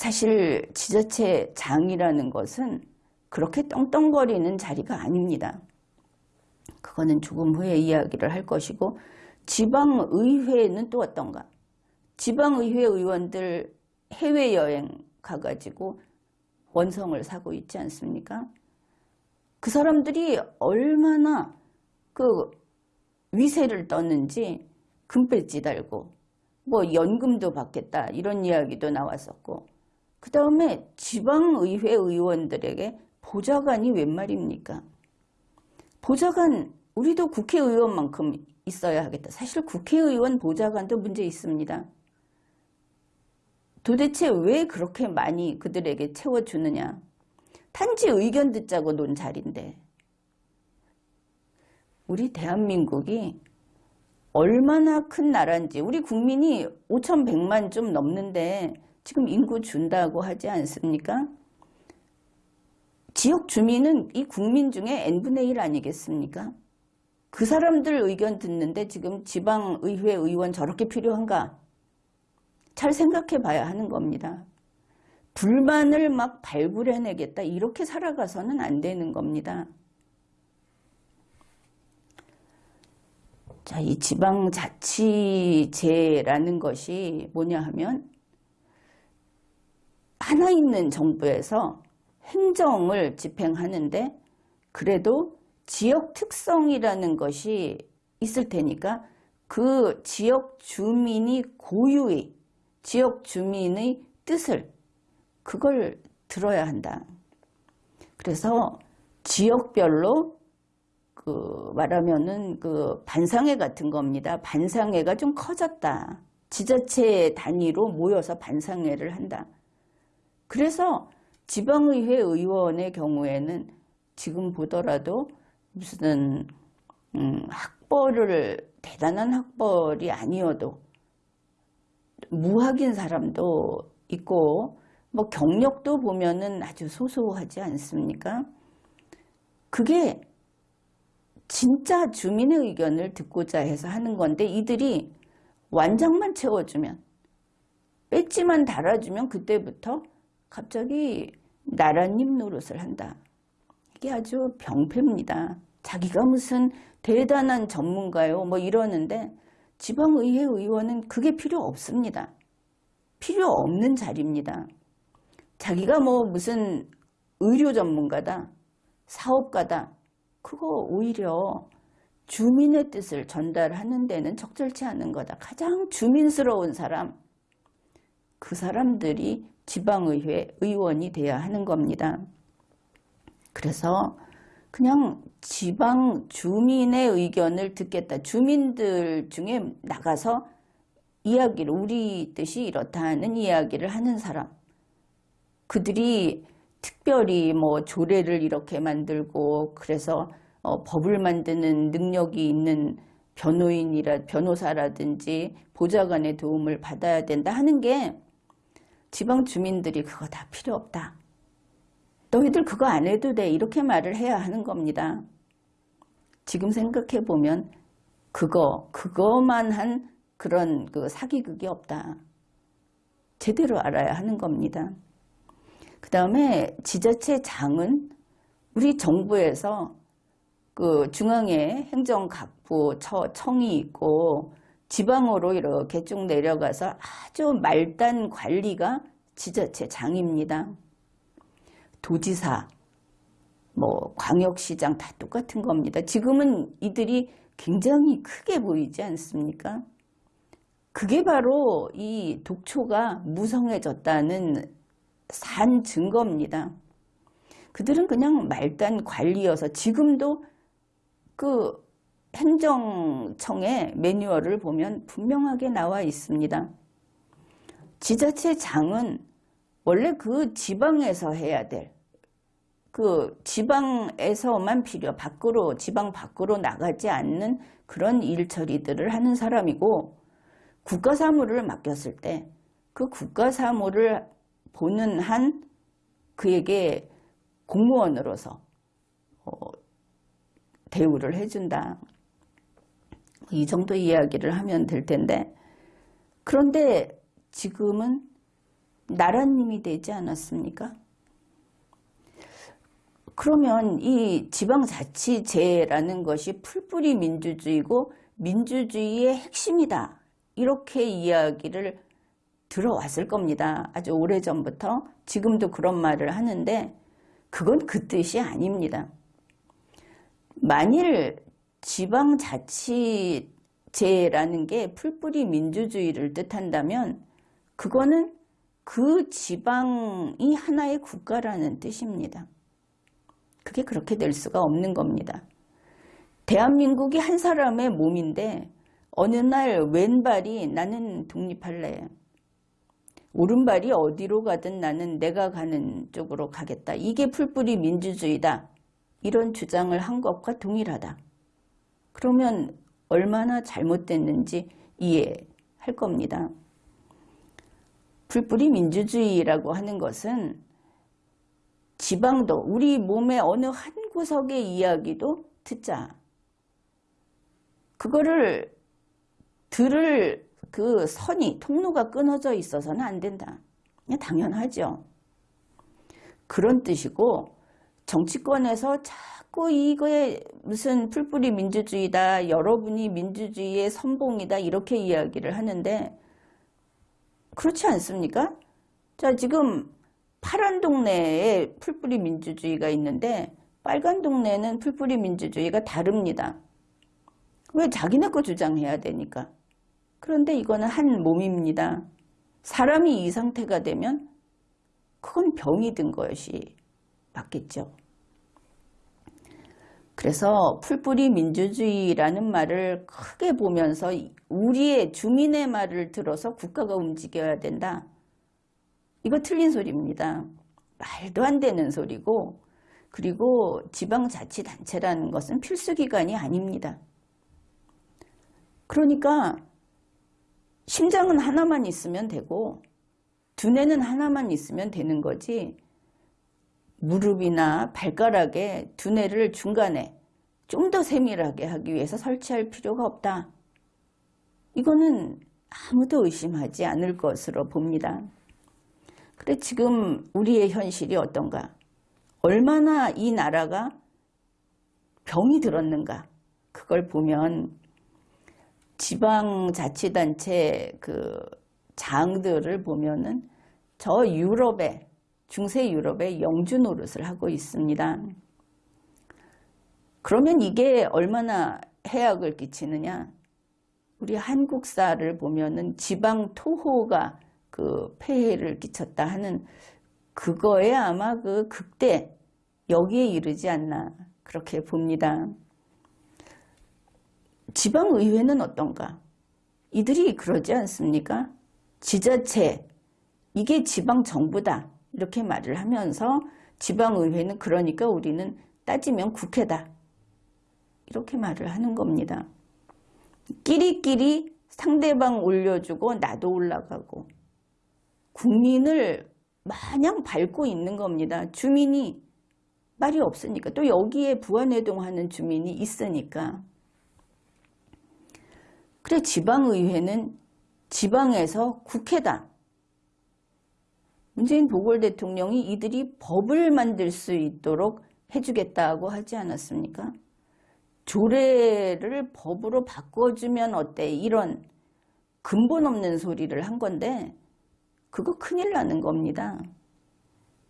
사실 지자체 장이라는 것은 그렇게 떵떵거리는 자리가 아닙니다. 그거는 조금 후에 이야기를 할 것이고 지방의회는 또 어떤가? 지방의회 의원들 해외여행 가가지고 원성을 사고 있지 않습니까? 그 사람들이 얼마나 그 위세를 떴는지 금배지 달고 뭐 연금도 받겠다 이런 이야기도 나왔었고 그 다음에 지방의회 의원들에게 보좌관이 웬 말입니까? 보좌관 우리도 국회의원만큼 있어야 하겠다. 사실 국회의원 보좌관도 문제 있습니다. 도대체 왜 그렇게 많이 그들에게 채워주느냐. 단지 의견 듣자고 논 자리인데 우리 대한민국이 얼마나 큰 나라인지 우리 국민이 5,100만 좀 넘는데 지금 인구 준다고 하지 않습니까? 지역 주민은 이 국민 중에 n분의 1 아니겠습니까? 그 사람들 의견 듣는데 지금 지방의회 의원 저렇게 필요한가? 잘 생각해 봐야 하는 겁니다. 불만을 막 발굴해내겠다 이렇게 살아가서는 안 되는 겁니다. 자, 이 지방자치제라는 것이 뭐냐 하면 하나 있는 정부에서 행정을 집행하는데 그래도 지역 특성이라는 것이 있을 테니까 그 지역 주민이 고유의 지역 주민의 뜻을 그걸 들어야 한다. 그래서 지역별로 그 말하면은 그 반상회 같은 겁니다. 반상회가 좀 커졌다. 지자체 단위로 모여서 반상회를 한다. 그래서 지방의회 의원의 경우에는 지금 보더라도 무슨 음, 학벌을 대단한 학벌이 아니어도 무학인 사람도 있고 뭐 경력도 보면은 아주 소소하지 않습니까? 그게 진짜 주민의 의견을 듣고자 해서 하는 건데 이들이 완장만 채워주면 배지만 달아주면 그때부터 갑자기 나라님 노릇을 한다. 이게 아주 병폐입니다. 자기가 무슨 대단한 전문가요 뭐 이러는데 지방의회 의원은 그게 필요 없습니다. 필요 없는 자리입니다. 자기가 뭐 무슨 의료 전문가다, 사업가다, 그거 오히려 주민의 뜻을 전달하는 데는 적절치 않은 거다. 가장 주민스러운 사람, 그 사람들이 지방의회 의원이 돼야 하는 겁니다. 그래서 그냥 지방 주민의 의견을 듣겠다. 주민들 중에 나가서 이야기를 우리 뜻이 이렇다는 이야기를 하는 사람 그들이 특별히 뭐 조례를 이렇게 만들고 그래서 어, 법을 만드는 능력이 있는 변호인이라 변호사라든지 보좌관의 도움을 받아야 된다 하는 게 지방 주민들이 그거 다 필요 없다. 너희들 그거 안 해도 돼. 이렇게 말을 해야 하는 겁니다. 지금 생각해 보면 그거, 그거만 한 그런 그 사기극이 없다. 제대로 알아야 하는 겁니다. 그 다음에 지자체 장은 우리 정부에서 그 중앙에 행정각부 청이 있고 지방으로 이렇게 쭉 내려가서 아주 말단 관리가 지자체 장입니다. 도지사, 뭐 광역시장 다 똑같은 겁니다. 지금은 이들이 굉장히 크게 보이지 않습니까? 그게 바로 이 독초가 무성해졌다는 산 증거입니다. 그들은 그냥 말단 관리여서 지금도 그 행정청의 매뉴얼을 보면 분명하게 나와 있습니다. 지자체장은 원래 그 지방에서 해야 될 그 지방에서만 필요 밖으로 지방 밖으로 나가지 않는 그런 일 처리들을 하는 사람이고 국가 사무를 맡겼을 때 그 국가 사무를 보는 한 그에게 공무원으로서 어, 대우를 해준다. 이 정도 이야기를 하면 될 텐데 그런데 지금은 나라님이 되지 않았습니까? 그러면 이 지방자치제라는 것이 풀뿌리 민주주의고 민주주의의 핵심이다. 이렇게 이야기를 들어왔을 겁니다. 아주 오래전부터 지금도 그런 말을 하는데 그건 그 뜻이 아닙니다. 만일 지방자치제라는 게 풀뿌리 민주주의를 뜻한다면 그거는 그 지방이 하나의 국가라는 뜻입니다. 그게 그렇게 될 수가 없는 겁니다. 대한민국이 한 사람의 몸인데 어느 날 왼발이 나는 독립할래. 오른발이 어디로 가든 나는 내가 가는 쪽으로 가겠다. 이게 풀뿌리 민주주의다. 이런 주장을 한 것과 동일하다. 그러면 얼마나 잘못됐는지 이해할 겁니다. 풀뿌리 민주주의라고 하는 것은 지방도 우리 몸의 어느 한 구석의 이야기도 듣자. 그거를 들을 그 선이 통로가 끊어져 있어서는 안 된다. 당연하죠. 그런 뜻이고 정치권에서 자꾸 이거에 무슨 풀뿌리 민주주의다 여러분이 민주주의의 선봉이다 이렇게 이야기를 하는데 그렇지 않습니까? 자 지금 파란 동네에 풀뿌리 민주주의가 있는데 빨간 동네는 풀뿌리 민주주의가 다릅니다. 왜 자기네 거 주장해야 되니까. 그런데 이거는 한 몸입니다. 사람이 이 상태가 되면 그건 병이 든 것이 맞겠죠. 그래서 풀뿌리 민주주의라는 말을 크게 보면서 우리의 주민의 말을 들어서 국가가 움직여야 된다. 이거 틀린 소리입니다. 말도 안 되는 소리고 그리고 지방자치단체라는 것은 필수기관이 아닙니다. 그러니까 심장은 하나만 있으면 되고 두뇌는 하나만 있으면 되는 거지 무릎이나 발가락에 두뇌를 중간에 좀 더 세밀하게 하기 위해서 설치할 필요가 없다. 이거는 아무도 의심하지 않을 것으로 봅니다. 그래 지금 우리의 현실이 어떤가? 얼마나 이 나라가 병이 들었는가? 그걸 보면 지방자치단체 그 장들을 보면은 저 유럽에 중세 유럽에 영주 노릇을 하고 있습니다. 그러면 이게 얼마나 해악을 끼치느냐? 우리 한국사를 보면은 지방 토호가 그 폐해를 끼쳤다 하는 그거에 아마 그 극대 여기에 이르지 않나 그렇게 봅니다. 지방의회는 어떤가? 이들이 그러지 않습니까? 지자체, 이게 지방정부다 이렇게 말을 하면서 지방의회는 그러니까 우리는 따지면 국회다 이렇게 말을 하는 겁니다. 끼리끼리 상대방 올려주고 나도 올라가고 국민을 마냥 밟고 있는 겁니다. 주민이 말이 없으니까 또 여기에 부안해동하는 주민이 있으니까 그래 지방의회는 지방에서 국회다. 문재인 보궐 대통령이 이들이 법을 만들 수 있도록 해주겠다고 하지 않았습니까? 조례를 법으로 바꿔주면 어때? 이런 근본 없는 소리를 한 건데 그거 큰일 나는 겁니다.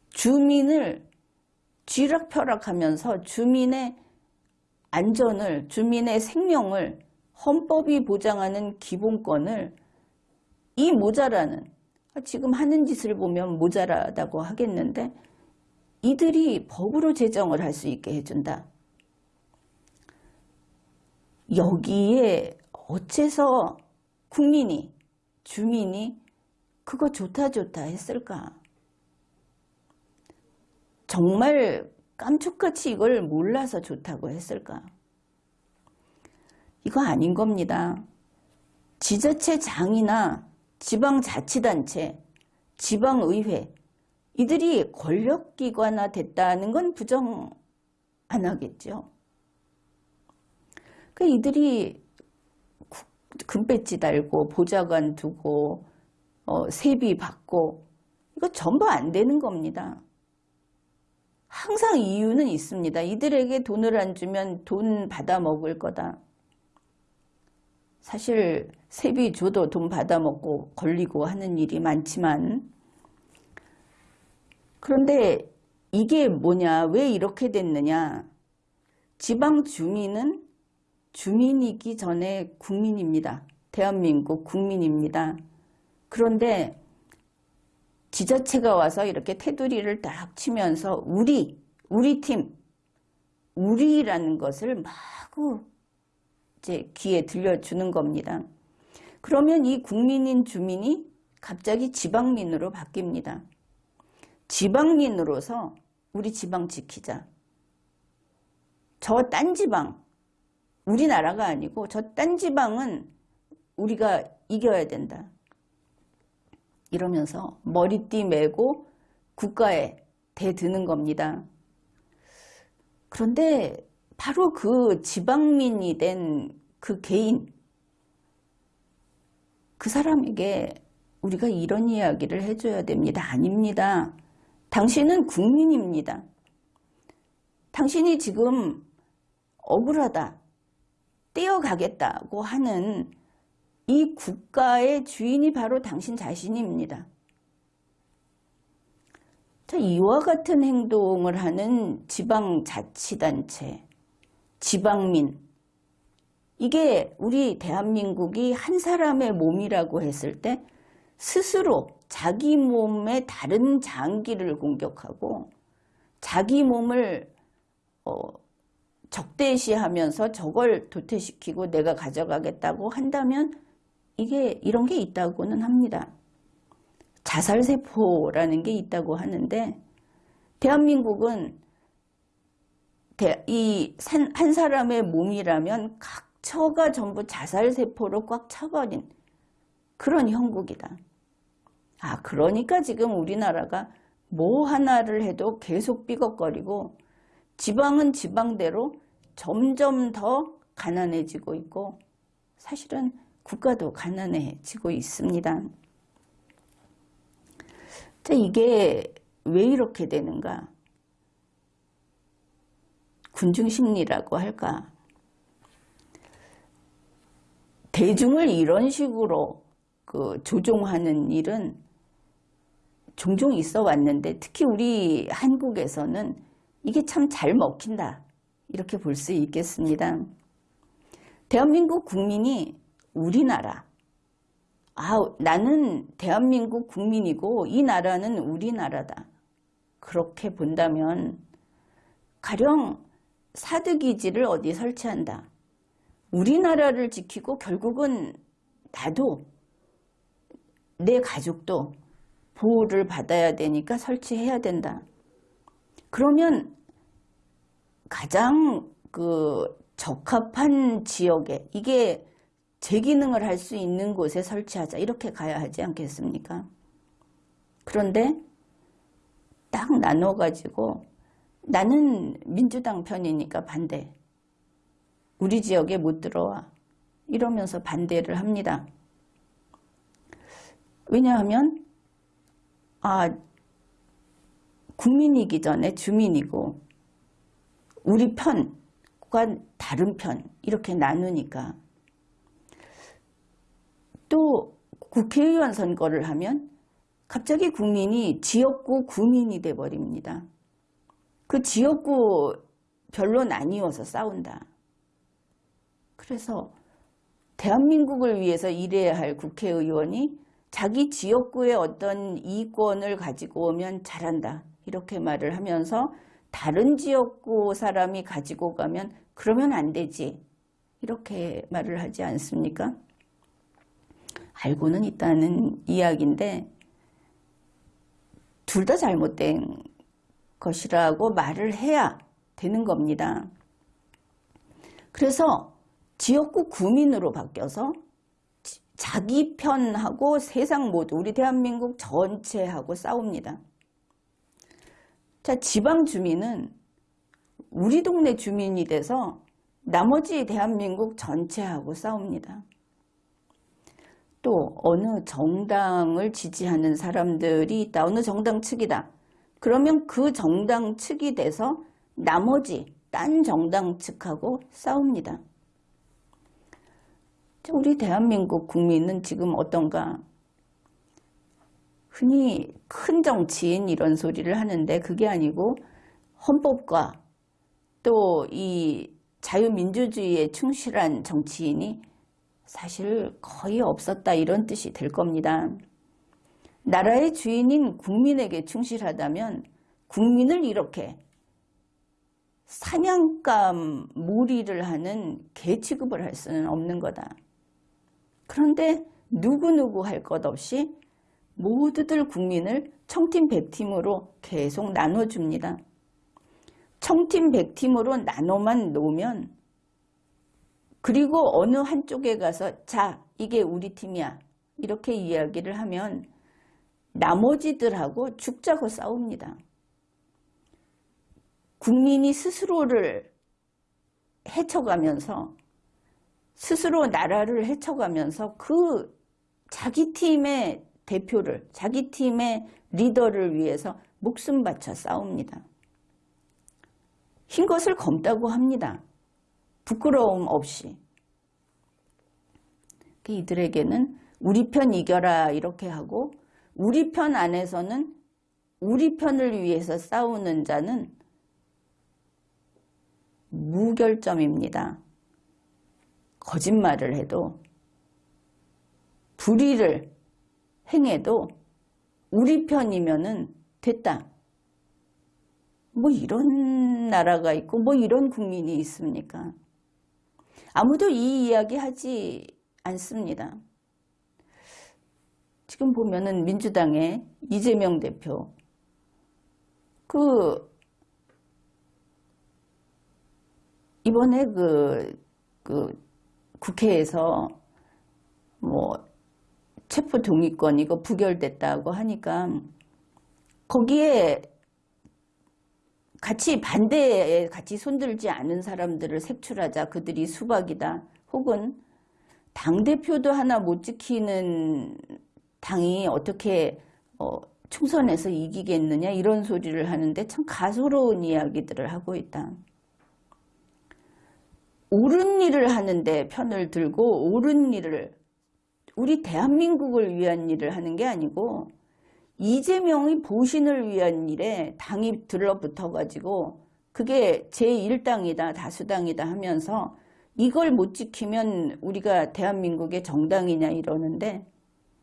주민을 쥐락펴락하면서 주민의 안전을 주민의 생명을 헌법이 보장하는 기본권을 이 모자라는 지금 하는 짓을 보면 모자라다고 하겠는데 이들이 법으로 제정을 할 수 있게 해준다. 여기에 어째서 국민이 주민이 그거 좋다 좋다 했을까? 정말 깜짝같이 이걸 몰라서 좋다고 했을까? 이거 아닌 겁니다. 지자체 장이나 지방자치단체, 지방의회 이들이 권력기관화 됐다는 건 부정 안 하겠죠. 그 이들이 금배지 달고 보좌관 두고 어, 세비 받고 이거 전부 안 되는 겁니다. 항상 이유는 있습니다. 이들에게 돈을 안 주면 돈 받아 먹을 거다. 사실 세비 줘도 돈 받아 먹고 걸리고 하는 일이 많지만 그런데 이게 뭐냐 왜 이렇게 됐느냐 지방 주민은 주민이기 전에 국민입니다. 대한민국 국민입니다. 그런데 지자체가 와서 이렇게 테두리를 딱 치면서 우리, 우리 팀, 우리라는 것을 마구 이제 귀에 들려주는 겁니다. 그러면 이 국민인 주민이 갑자기 지방민으로 바뀝니다. 지방민으로서 우리 지방 지키자. 저 딴 지방, 우리나라가 아니고 저 딴 지방은 우리가 이겨야 된다. 이러면서 머리띠 메고 국가에 대드는 겁니다. 그런데 바로 그 지방민이 된 그 개인, 그 사람에게 우리가 이런 이야기를 해줘야 됩니다. 아닙니다. 당신은 국민입니다. 당신이 지금 억울하다, 떼어가겠다고 하는 이 국가의 주인이 바로 당신 자신입니다. 자, 이와 같은 행동을 하는 지방자치단체, 지방민, 이게 우리 대한민국이 한 사람의 몸이라고 했을 때 스스로 자기 몸의 다른 장기를 공격하고 자기 몸을 어, 적대시하면서 저걸 도태시키고 내가 가져가겠다고 한다면 이게 이런 게 있다고는 합니다. 자살세포라는 게 있다고 하는데 대한민국은 이 한 사람의 몸이라면 각 처가 전부 자살세포로 꽉 차버린 그런 형국이다. 아 그러니까 지금 우리나라가 뭐 하나를 해도 계속 삐걱거리고 지방은 지방대로 점점 더 가난해지고 있고 사실은 국가도 가난해지고 있습니다. 자, 이게 왜 이렇게 되는가? 군중심리라고 할까? 대중을 이런 식으로 그 조종하는 일은 종종 있어 왔는데 특히 우리 한국에서는 이게 참 잘 먹힌다 이렇게 볼 수 있겠습니다. 대한민국 국민이 우리나라. 아, 나는 대한민국 국민이고 이 나라는 우리나라다. 그렇게 본다면 가령 사드기지를 어디 설치한다. 우리나라를 지키고 결국은 나도 내 가족도 보호를 받아야 되니까 설치해야 된다. 그러면 가장 그 적합한 지역에 이게 제 기능을 할 수 있는 곳에 설치하자 이렇게 가야 하지 않겠습니까? 그런데 딱 나눠 가지고 나는 민주당 편이니까 반대 우리 지역에 못 들어와 이러면서 반대를 합니다. 왜냐하면 아 국민이기 전에 주민이고 우리 편과 다른 편 이렇게 나누니까 또 국회의원 선거를 하면 갑자기 국민이 지역구 구민이 돼버립니다. 그 지역구 별로 나뉘어서 싸운다. 그래서 대한민국을 위해서 일해야 할 국회의원이 자기 지역구의 어떤 이권을 가지고 오면 잘한다. 이렇게 말을 하면서 다른 지역구 사람이 가지고 가면 그러면 안 되지. 이렇게 말을 하지 않습니까? 알고는 있다는 이야기인데 둘 다 잘못된 것이라고 말을 해야 되는 겁니다. 그래서 지역구 구민으로 바뀌어서 자기 편하고 세상 모두 우리 대한민국 전체하고 싸웁니다. 자 지방 주민은 우리 동네 주민이 돼서 나머지 대한민국 전체하고 싸웁니다. 또 어느 정당을 지지하는 사람들이 있다. 어느 정당 측이다. 그러면 그 정당 측이 돼서 나머지 딴 정당 측하고 싸웁니다. 우리 대한민국 국민은 지금 어떤가? 흔히 큰 정치인 이런 소리를 하는데 그게 아니고 헌법과 또 이 자유민주주의에 충실한 정치인이 사실 거의 없었다 이런 뜻이 될 겁니다. 나라의 주인인 국민에게 충실하다면 국민을 이렇게 사냥감 무리를 하는 개 취급을 할 수는 없는 거다. 그런데 누구누구 할 것 없이 모두들 국민을 청팀 100팀으로 계속 나눠줍니다. 청팀 100팀으로 나눠만 놓으면 그리고 어느 한쪽에 가서 자 이게 우리 팀이야 이렇게 이야기를 하면 나머지들하고 죽자고 싸웁니다. 국민이 스스로를 헤쳐가면서 스스로 나라를 헤쳐가면서 그 자기 팀의 대표를 자기 팀의 리더를 위해서 목숨 바쳐 싸웁니다. 흰 것을 검다고 합니다. 부끄러움 없이. 이들에게는 우리 편 이겨라 이렇게 하고 우리 편 안에서는 우리 편을 위해서 싸우는 자는 무결점입니다. 거짓말을 해도 불의를 행해도 우리 편이면은 됐다. 뭐 이런 나라가 있고 뭐 이런 국민이 있습니까? 아무도 이 이야기 하지 않습니다. 지금 보면은 민주당의 이재명 대표 그 이번에 그, 그 국회에서 뭐 체포 동의권 이거 부결됐다고 하니까 거기에 같이 반대에 같이 손들지 않은 사람들을 색출하자 그들이 수박이다 혹은 당대표도 하나 못 지키는 당이 어떻게 어, 총선에서 이기겠느냐 이런 소리를 하는데 참 가소로운 이야기들을 하고 있다. 옳은 일을 하는데 편을 들고 옳은 일을 우리 대한민국을 위한 일을 하는 게 아니고 이재명이 보신을 위한 일에 당이 들러붙어 가지고 그게 제1당이다 다수당이다 하면서 이걸 못 지키면 우리가 대한민국의 정당이냐 이러는데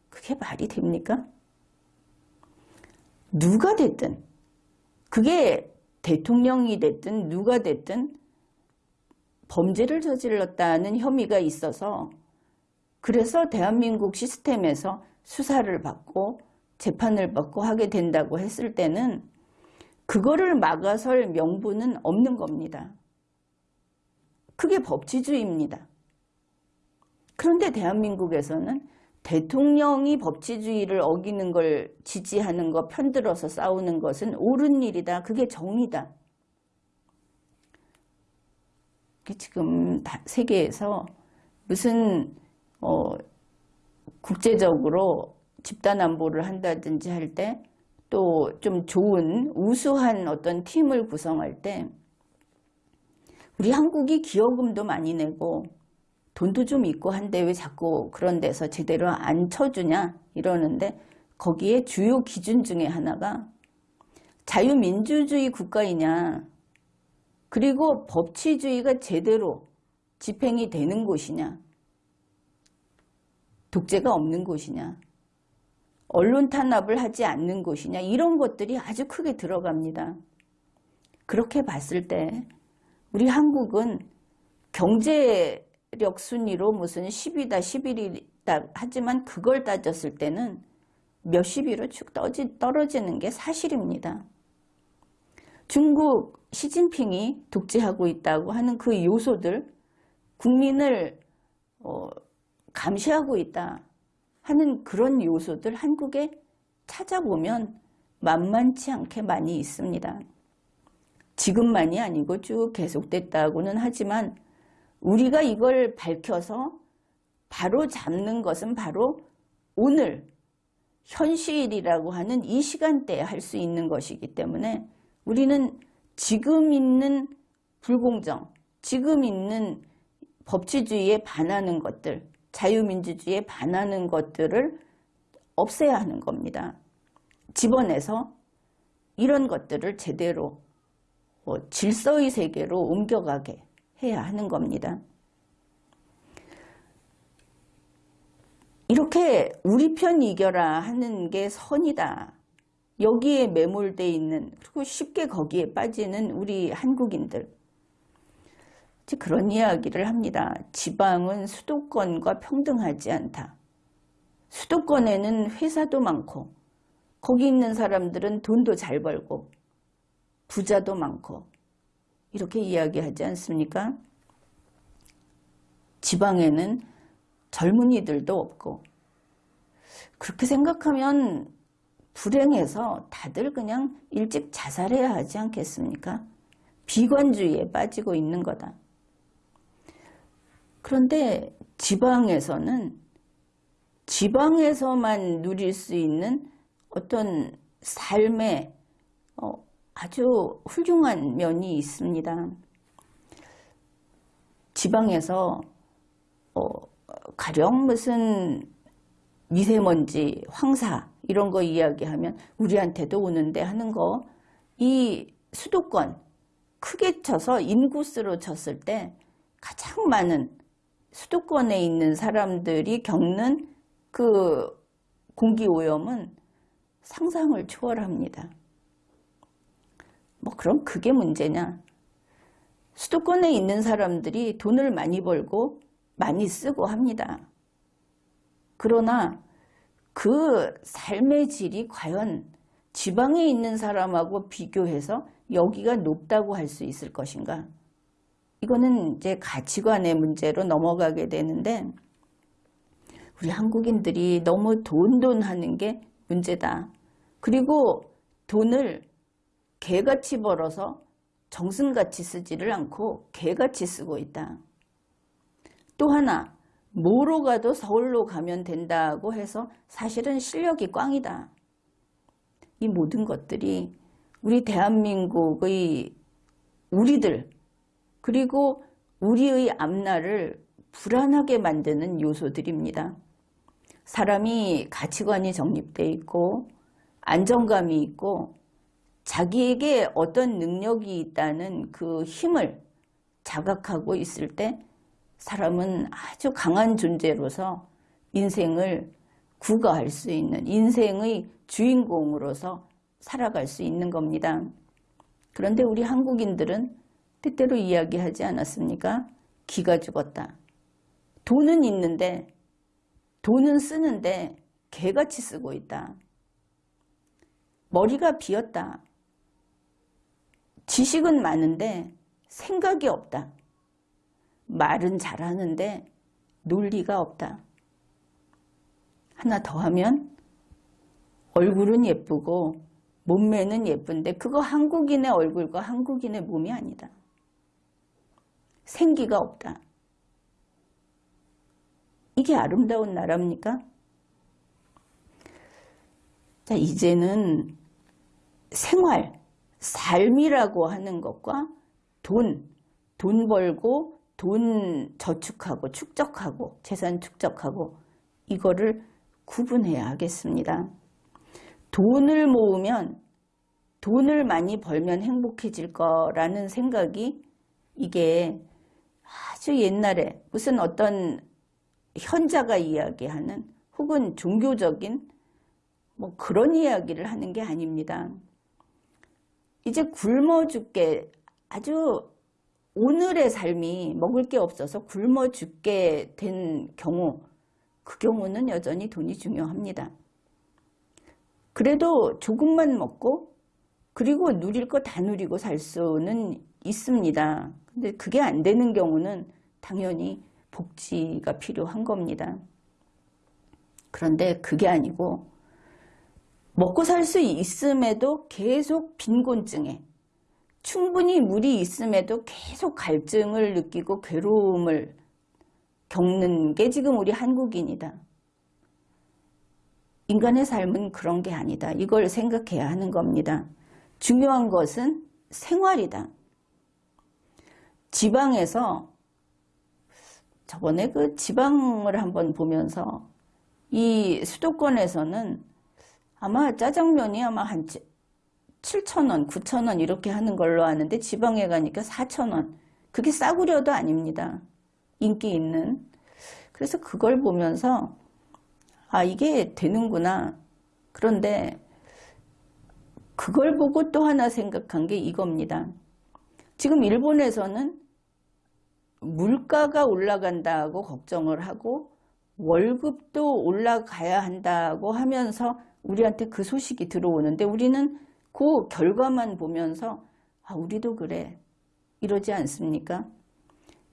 그게 말이 됩니까? 누가 됐든 그게 대통령이 됐든 누가 됐든 범죄를 저질렀다는 혐의가 있어서 그래서 대한민국 시스템에서 수사를 받고 재판을 받고 하게 된다고 했을 때는 그거를 막아설 명분은 없는 겁니다. 그게 법치주의입니다. 그런데 대한민국에서는 대통령이 법치주의를 어기는 걸 지지하는 거 편들어서 싸우는 것은 옳은 일이다. 그게 정의다. 지금 세계에서 무슨 어, 국제적으로 집단 안보를 한다든지 할 때 또 좀 좋은 우수한 어떤 팀을 구성할 때 우리 한국이 기여금도 많이 내고 돈도 좀 있고 한데 왜 자꾸 그런 데서 제대로 안 쳐주냐 이러는데 거기에 주요 기준 중에 하나가 자유민주주의 국가이냐 그리고 법치주의가 제대로 집행이 되는 곳이냐 독재가 없는 곳이냐 언론 탄압을 하지 않는 곳이냐 이런 것들이 아주 크게 들어갑니다. 그렇게 봤을 때 우리 한국은 경제력 순위로 무슨 10위다 11위다 하지만 그걸 따졌을 때는 몇십 위로 쭉 떨어지는 게 사실입니다. 중국 시진핑이 독재하고 있다고 하는 그 요소들 국민을 어, 감시하고 있다 하는 그런 요소들 한국에 찾아보면 만만치 않게 많이 있습니다. 지금만이 아니고 쭉 계속됐다고는 하지만 우리가 이걸 밝혀서 바로 잡는 것은 바로 오늘 현실이라고 하는 이 시간대에 할 수 있는 것이기 때문에 우리는 지금 있는 불공정, 지금 있는 법치주의에 반하는 것들, 자유민주주의에 반하는 것들을 없애야 하는 겁니다. 집어내서 이런 것들을 제대로 어, 질서의 세계로 옮겨가게 해야 하는 겁니다. 이렇게 우리 편 이겨라 하는 게 선이다. 여기에 매몰돼 있는 그리고 쉽게 거기에 빠지는 우리 한국인들 그런 이야기를 합니다. 지방은 수도권과 평등하지 않다. 수도권에는 회사도 많고 거기 있는 사람들은 돈도 잘 벌고 부자도 많고 이렇게 이야기하지 않습니까? 지방에는 젊은이들도 없고 그렇게 생각하면 불행해서 다들 그냥 일찍 자살해야 하지 않겠습니까? 비관주의에 빠지고 있는 거다. 그런데 지방에서는 지방에서만 누릴 수 있는 어떤 삶의 어, 아주 훌륭한 면이 있습니다. 지방에서 어, 가령 무슨 미세먼지, 황사 이런 거 이야기하면 우리한테도 오는데 하는 거 이 수도권 크게 쳐서 인구수로 쳤을 때 가장 많은 수도권에 있는 사람들이 겪는 그 공기오염은 상상을 초월합니다. 뭐 그럼 그게 문제냐? 수도권에 있는 사람들이 돈을 많이 벌고 많이 쓰고 합니다. 그러나 그 삶의 질이 과연 지방에 있는 사람하고 비교해서 여기가 높다고 할 수 있을 것인가? 이거는 이제 가치관의 문제로 넘어가게 되는데 우리 한국인들이 너무 돈돈 하는 게 문제다. 그리고 돈을 개같이 벌어서 정승같이 쓰지를 않고 개같이 쓰고 있다. 또 하나 뭐로 가도 서울로 가면 된다고 해서 사실은 실력이 꽝이다. 이 모든 것들이 우리 대한민국의 우리들 그리고 우리의 앞날을 불안하게 만드는 요소들입니다. 사람이 가치관이 정립되어 있고 안정감이 있고 자기에게 어떤 능력이 있다는 그 힘을 자각하고 있을 때 사람은 아주 강한 존재로서 인생을 구가할 수 있는 인생의 주인공으로서 살아갈 수 있는 겁니다. 그런데 우리 한국인들은 때때로 이야기하지 않았습니까? 기가 죽었다. 돈은 있는데 돈은 쓰는데 개같이 쓰고 있다. 머리가 비었다. 지식은 많은데 생각이 없다. 말은 잘하는데 논리가 없다. 하나 더 하면 얼굴은 예쁘고 몸매는 예쁜데 그거 한국인의 얼굴과 한국인의 몸이 아니다. 생기가 없다. 이게 아름다운 나라입니까? 자, 이제는 생활, 삶이라고 하는 것과 돈, 돈 벌고 돈 저축하고 축적하고 재산 축적하고 이거를 구분해야 하겠습니다. 돈을 모으면 돈을 많이 벌면 행복해질 거라는 생각이 이게 아주 옛날에 무슨 어떤 현자가 이야기하는 혹은 종교적인 뭐 그런 이야기를 하는 게 아닙니다. 이제 굶어 죽게 아주 오늘의 삶이 먹을 게 없어서 굶어 죽게 된 경우 그 경우는 여전히 돈이 중요합니다. 그래도 조금만 먹고 그리고 누릴 거 다 누리고 살 수는 있습니다. 근데 그게 안 되는 경우는 당연히 복지가 필요한 겁니다. 그런데 그게 아니고 먹고 살 수 있음에도 계속 빈곤증에 충분히 물이 있음에도 계속 갈증을 느끼고 괴로움을 겪는 게 지금 우리 한국인이다. 인간의 삶은 그런 게 아니다. 이걸 생각해야 하는 겁니다. 중요한 것은 생활이다. 지방에서 저번에 그 지방을 한번 보면서 이 수도권에서는 아마 짜장면이 아마 한 7천원, 9천원 이렇게 하는 걸로 아는데 지방에 가니까 4천원. 그게 싸구려도 아닙니다. 인기 있는. 그래서 그걸 보면서 아 이게 되는구나. 그런데 그걸 보고 또 하나 생각한 게 이겁니다. 지금 일본에서는 물가가 올라간다고 걱정을 하고 월급도 올라가야 한다고 하면서 우리한테 그 소식이 들어오는데 우리는 그 결과만 보면서 아 우리도 그래 이러지 않습니까?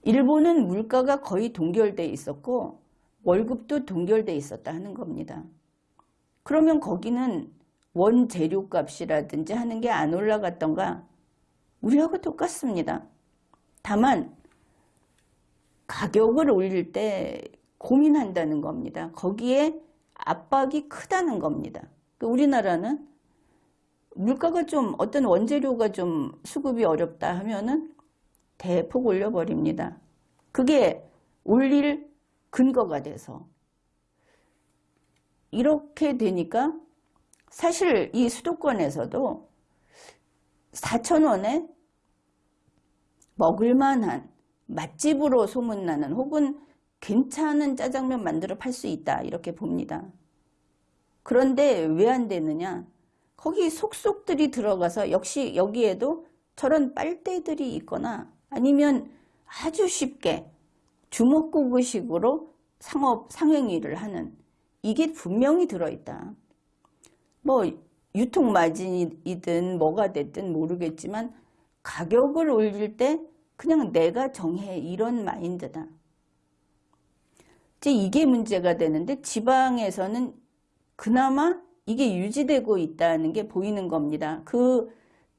일본은 물가가 거의 동결돼 있었고 월급도 동결돼 있었다 하는 겁니다. 그러면 거기는 원재료 값이라든지 하는 게 안 올라갔던가 우리하고 똑같습니다. 다만 가격을 올릴 때 고민한다는 겁니다. 거기에 압박이 크다는 겁니다. 우리나라는 물가가 좀 어떤 원재료가 좀 수급이 어렵다 하면은 대폭 올려버립니다. 그게 올릴 근거가 돼서 이렇게 되니까 사실 이 수도권에서도 4천원에 먹을만한 맛집으로 소문나는 혹은 괜찮은 짜장면 만들어 팔 수 있다 이렇게 봅니다. 그런데 왜 안 되느냐 거기 속속들이 들어가서 역시 여기에도 저런 빨대들이 있거나 아니면 아주 쉽게 주먹구구식으로 상업 상행위를 하는 이게 분명히 들어있다. 뭐 유통마진이든 뭐가 됐든 모르겠지만 가격을 올릴 때 그냥 내가 정해 이런 마인드다. 이제 이게 문제가 되는데 지방에서는 그나마 이게 유지되고 있다는 게 보이는 겁니다. 그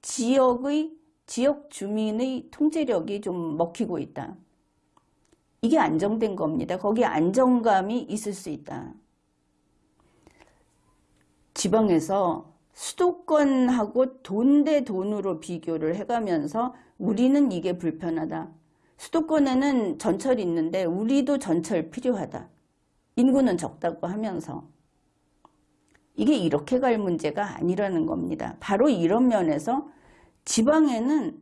지역의 지역 주민의 통제력이 좀 먹히고 있다. 이게 안정된 겁니다. 거기에 안정감이 있을 수 있다. 지방에서 수도권하고 돈 대 돈으로 비교를 해가면서 우리는 이게 불편하다. 수도권에는 전철이 있는데 우리도 전철 필요하다. 인구는 적다고 하면서 이게 이렇게 갈 문제가 아니라는 겁니다. 바로 이런 면에서 지방에는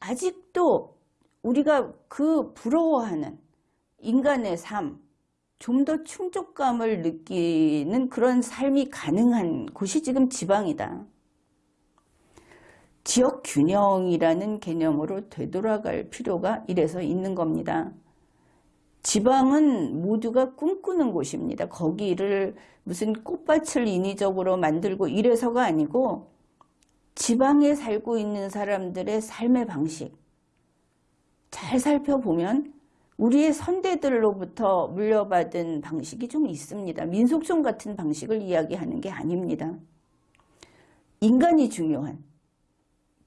아직도 우리가 그 부러워하는 인간의 삶, 좀 더 충족감을 느끼는 그런 삶이 가능한 곳이 지금 지방이다. 지역 균형이라는 개념으로 되돌아갈 필요가 이래서 있는 겁니다. 지방은 모두가 꿈꾸는 곳입니다. 거기를 무슨 꽃밭을 인위적으로 만들고 이래서가 아니고 지방에 살고 있는 사람들의 삶의 방식 잘 살펴보면 우리의 선대들로부터 물려받은 방식이 좀 있습니다. 민속촌 같은 방식을 이야기하는 게 아닙니다. 인간이 중요한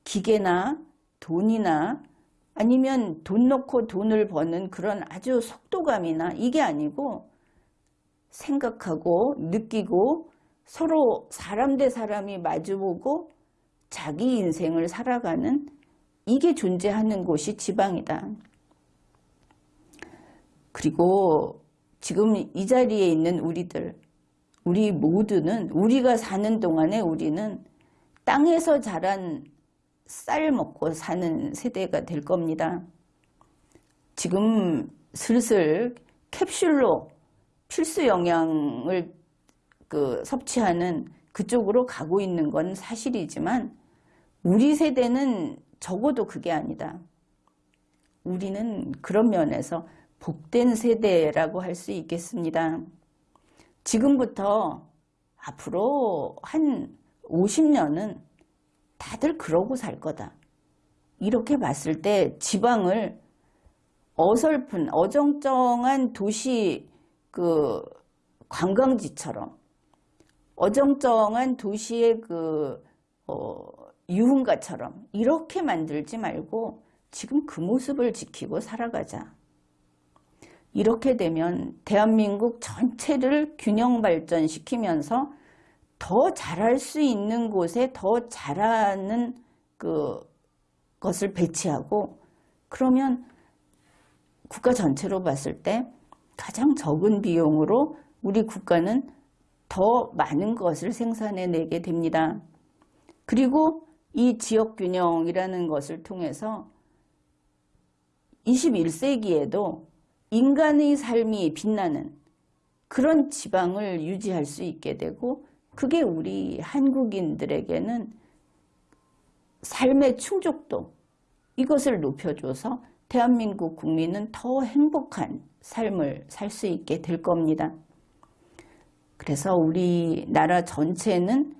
기계나 돈이나 아니면 돈 넣고 돈을 버는 그런 아주 속도감이나 이게 아니고 생각하고 느끼고 서로 사람 대 사람이 마주보고 자기 인생을 살아가는 이게 존재하는 곳이 지방이다. 그리고 지금 이 자리에 있는 우리들 우리 모두는 우리가 사는 동안에 우리는 땅에서 자란 쌀 먹고 사는 세대가 될 겁니다. 지금 슬슬 캡슐로 필수 영양을 그 섭취하는 그쪽으로 가고 있는 건 사실이지만 우리 세대는 적어도 그게 아니다. 우리는 그런 면에서 복된 세대라고 할 수 있겠습니다. 지금부터 앞으로 한 50년은 다들 그러고 살 거다. 이렇게 봤을 때 지방을 어설픈 어정쩡한 도시 그 관광지처럼 어정쩡한 도시의 그 어, 유흥가처럼 이렇게 만들지 말고 지금 그 모습을 지키고 살아가자. 이렇게 되면 대한민국 전체를 균형 발전시키면서 더 잘할 수 있는 곳에 더 잘하는 그 것을 배치하고 그러면 국가 전체로 봤을 때 가장 적은 비용으로 우리 국가는 더 많은 것을 생산해 내게 됩니다. 그리고 이 지역균형이라는 것을 통해서 21세기에도 인간의 삶이 빛나는 그런 지방을 유지할 수 있게 되고 그게 우리 한국인들에게는 삶의 충족도 이것을 높여줘서 대한민국 국민은 더 행복한 삶을 살 수 있게 될 겁니다. 그래서 우리나라 전체는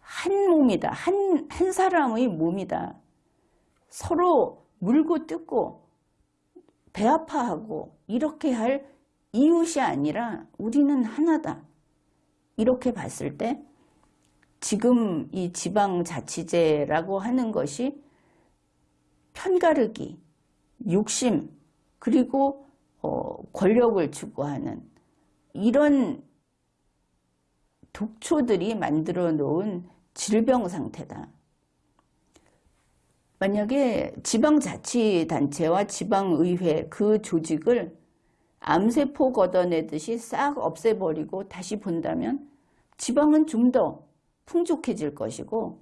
한 몸이다. 한, 한 사람의 몸이다. 서로 물고 뜯고 배 아파하고 이렇게 할 이웃이 아니라 우리는 하나다. 이렇게 봤을 때 지금 이 지방자치제라고 하는 것이 편가르기, 욕심, 그리고 어, 권력을 추구하는 이런 독초들이 만들어 놓은 질병 상태다. 만약에 지방자치단체와 지방의회 그 조직을 암세포 걷어내듯이 싹 없애버리고 다시 본다면 지방은 좀 더 풍족해질 것이고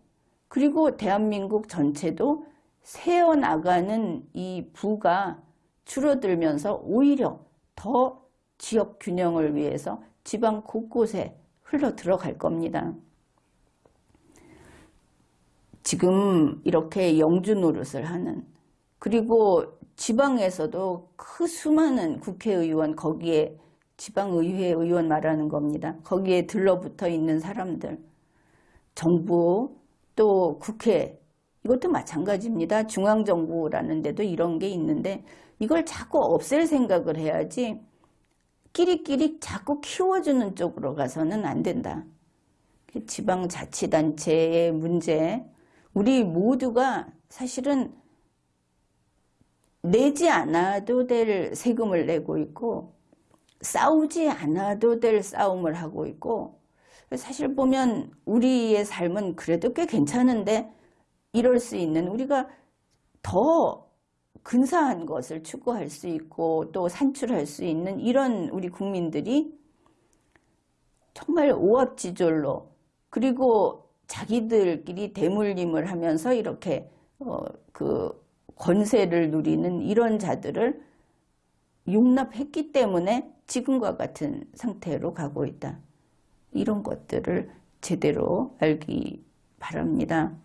그리고 대한민국 전체도 새어나가는 이 부가 줄어들면서 오히려 더 지역 균형을 위해서 지방 곳곳에 흘러 들어갈 겁니다. 지금 이렇게 영주 노릇을 하는 그리고 지방에서도 그 수많은 국회의원 거기에 지방의회 의원 말하는 겁니다. 거기에 들러붙어 있는 사람들 정부 또 국회 이것도 마찬가지입니다. 중앙정부라는 데도 이런 게 있는데 이걸 자꾸 없앨 생각을 해야지 끼리끼리 자꾸 키워주는 쪽으로 가서는 안 된다. 지방자치단체의 문제 우리 모두가 사실은 내지 않아도 될 세금을 내고 있고 싸우지 않아도 될 싸움을 하고 있고 사실 보면 우리의 삶은 그래도 꽤 괜찮은데 이럴 수 있는 우리가 더 근사한 것을 추구할 수 있고 또 산출할 수 있는 이런 우리 국민들이 정말 오합지졸로 그리고 자기들끼리 대물림을 하면서 이렇게 어, 그 권세를 누리는 이런 자들을 용납했기 때문에 지금과 같은 상태로 가고 있다. 이런 것들을 제대로 알기 바랍니다.